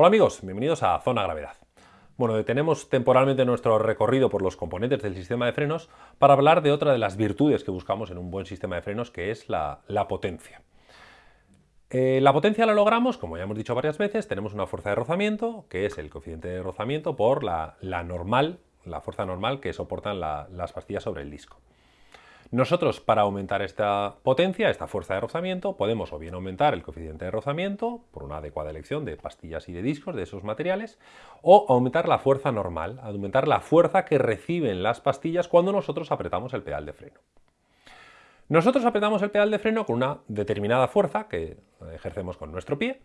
Hola amigos, bienvenidos a Zona Gravedad. Bueno, detenemos temporalmente nuestro recorrido por los componentes del sistema de frenos para hablar de otra de las virtudes que buscamos en un buen sistema de frenos, que es la, potencia. Eh, la potencia la logramos, como ya hemos dicho varias veces, tenemos una fuerza de rozamiento, que es el coeficiente de rozamiento por la, normal, la fuerza normal que soportan las pastillas sobre el disco. Nosotros, para aumentar esta potencia, esta fuerza de rozamiento, podemos o bien aumentar el coeficiente de rozamiento por una adecuada elección de pastillas y de discos de esos materiales, o aumentar la fuerza normal, aumentar la fuerza que reciben las pastillas cuando nosotros apretamos el pedal de freno. Nosotros apretamos el pedal de freno con una determinada fuerza que ejercemos con nuestro pie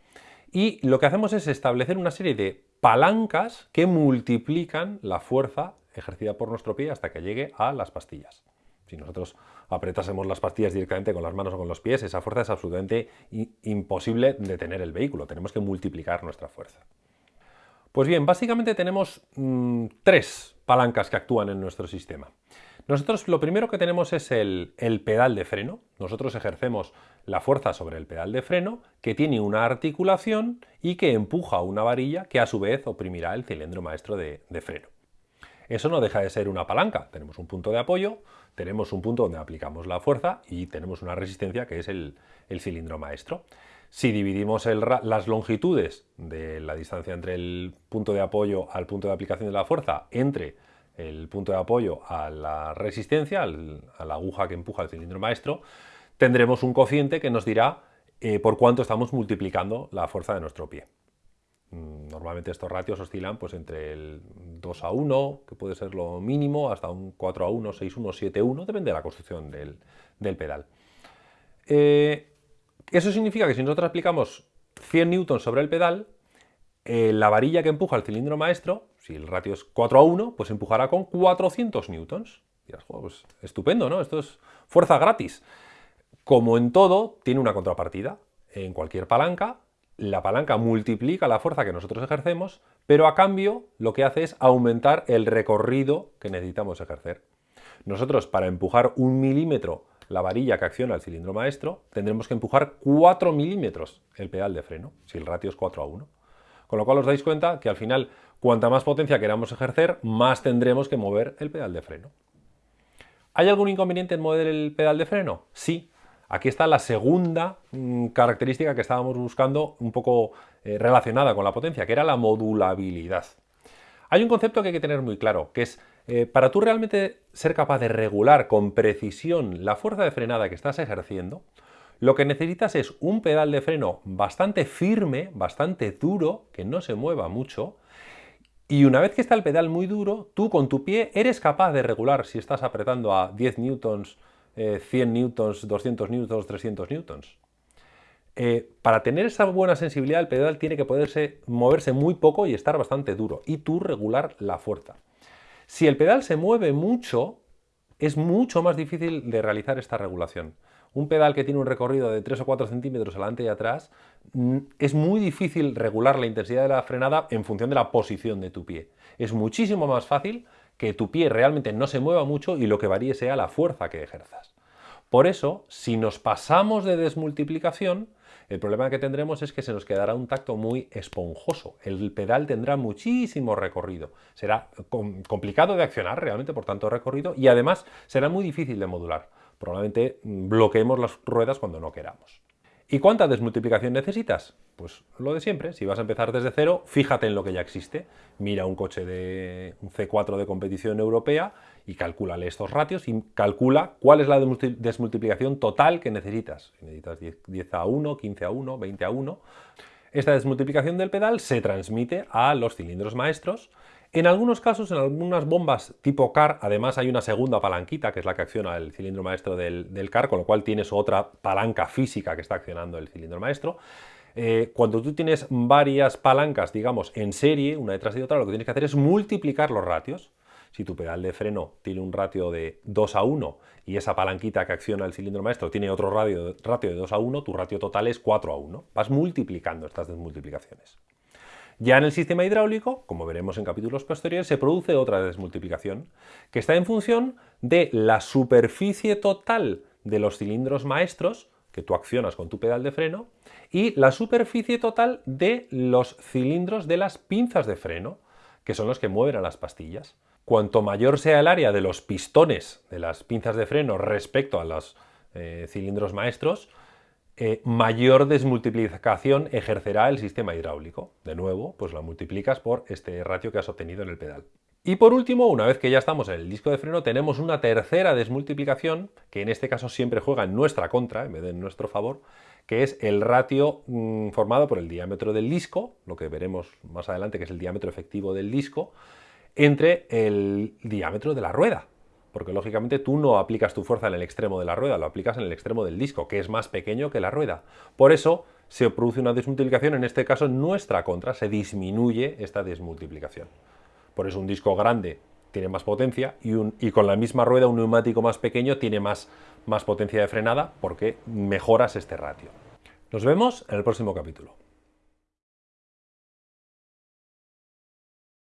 y lo que hacemos es establecer una serie de palancas que multiplican la fuerza ejercida por nuestro pie hasta que llegue a las pastillas. Si nosotros apretásemos las pastillas directamente con las manos o con los pies, esa fuerza es absolutamente imposible de tener el vehículo. Tenemos que multiplicar nuestra fuerza. Pues bien, básicamente tenemos mm, tres palancas que actúan en nuestro sistema. Nosotros lo primero que tenemos es el, pedal de freno. Nosotros ejercemos la fuerza sobre el pedal de freno que tiene una articulación y que empuja una varilla que a su vez oprimirá el cilindro maestro de freno. Eso no deja de ser una palanca. Tenemos un punto de apoyo, tenemos un punto donde aplicamos la fuerza y tenemos una resistencia que es el, cilindro maestro. Si dividimos las longitudes de la distancia entre el punto de apoyo al punto de aplicación de la fuerza entre el punto de apoyo a la resistencia, a la aguja que empuja el cilindro maestro, tendremos un cociente que nos dirá eh, por cuánto estamos multiplicando la fuerza de nuestro pie. Mm, normalmente estos ratios oscilan pues, entre el 2 a 1, que puede ser lo mínimo, hasta un 4 a 1, 6 a 1, 7 a 1, depende de la construcción del, pedal. Eh, eso significa que si nosotros aplicamos 100 newtons sobre el pedal, eh, la varilla que empuja el cilindro maestro, si el ratio es 4 a 1, pues empujará con 400 newtons. pues estupendo, ¿no? Esto es fuerza gratis. Como en todo, tiene una contrapartida. En cualquier palanca la palanca multiplica la fuerza que nosotros ejercemos, pero a cambio lo que hace es aumentar el recorrido que necesitamos ejercer. Nosotros para empujar un milímetro la varilla que acciona el cilindro maestro, tendremos que empujar 4 milímetros el pedal de freno, si el ratio es 4 a 1. Con lo cual os dais cuenta que al final, cuanta más potencia queramos ejercer, más tendremos que mover el pedal de freno. ¿Hay algún inconveniente en mover el pedal de freno? Sí, Aquí está la segunda mm, característica que estábamos buscando un poco eh, relacionada con la potencia, que era la modulabilidad. Hay un concepto que hay que tener muy claro, que es eh, para tú realmente ser capaz de regular con precisión la fuerza de frenada que estás ejerciendo, lo que necesitas es un pedal de freno bastante firme, bastante duro, que no se mueva mucho, y una vez que está el pedal muy duro, tú con tu pie eres capaz de regular si estás apretando a 10 newtons 100 eh, newtons, 200 newtons, 300 newtons. Eh, para tener esa buena sensibilidad el pedal tiene que poderse moverse muy poco y estar bastante duro y tú regular la fuerza. Si el pedal se mueve mucho, es mucho más difícil de realizar esta regulación. Un pedal que tiene un recorrido de 3 o 4 centímetros adelante y atrás, mm, es muy difícil regular la intensidad de la frenada en función de la posición de tu pie. Es muchísimo más fácil que tu pie realmente no se mueva mucho y lo que varíe sea la fuerza que ejerzas. Por eso, si nos pasamos de desmultiplicación, el problema que tendremos es que se nos quedará un tacto muy esponjoso. El pedal tendrá muchísimo recorrido. Será complicado de accionar realmente por tanto recorrido y además será muy difícil de modular. Probablemente bloqueemos las ruedas cuando no queramos. ¿Y cuánta desmultiplicación necesitas? Pues lo de siempre, si vas a empezar desde cero, fíjate en lo que ya existe. Mira un coche de un C4 de competición europea y calcúlale estos ratios y calcula cuál es la desmultiplicación total que necesitas. Si necesitas 10 a 1, 15 a 1, 20 a 1. Esta desmultiplicación del pedal se transmite a los cilindros maestros en algunos casos, en algunas bombas tipo CAR, además hay una segunda palanquita, que es la que acciona el cilindro maestro del, CAR, con lo cual tienes otra palanca física que está accionando el cilindro maestro. Eh, cuando tú tienes varias palancas, digamos, en serie, una detrás de otra, lo que tienes que hacer es multiplicar los ratios. Si tu pedal de freno tiene un ratio de 2 a 1 y esa palanquita que acciona el cilindro maestro tiene otro ratio, ratio de 2 a 1, tu ratio total es 4 a 1. Vas multiplicando estas desmultiplicaciones. Ya en el sistema hidráulico, como veremos en capítulos posteriores, se produce otra desmultiplicación, que está en función de la superficie total de los cilindros maestros que tú accionas con tu pedal de freno, y la superficie total de los cilindros de las pinzas de freno, que son los que mueven a las pastillas. Cuanto mayor sea el área de los pistones de las pinzas de freno respecto a los eh, cilindros maestros, eh, mayor desmultiplicación ejercerá el sistema hidráulico. De nuevo, pues la multiplicas por este ratio que has obtenido en el pedal. Y por último, una vez que ya estamos en el disco de freno, tenemos una tercera desmultiplicación, que en este caso siempre juega en nuestra contra, en vez de en nuestro favor, que es el ratio mm, formado por el diámetro del disco, lo que veremos más adelante que es el diámetro efectivo del disco, entre el diámetro de la rueda. Porque lógicamente tú no aplicas tu fuerza en el extremo de la rueda, lo aplicas en el extremo del disco, que es más pequeño que la rueda. Por eso se produce una desmultiplicación, en este caso en nuestra contra, se disminuye esta desmultiplicación. Por eso un disco grande tiene más potencia y, con la misma rueda un neumático más pequeño tiene más, más potencia de frenada porque mejoras este ratio. Nos vemos en el próximo capítulo.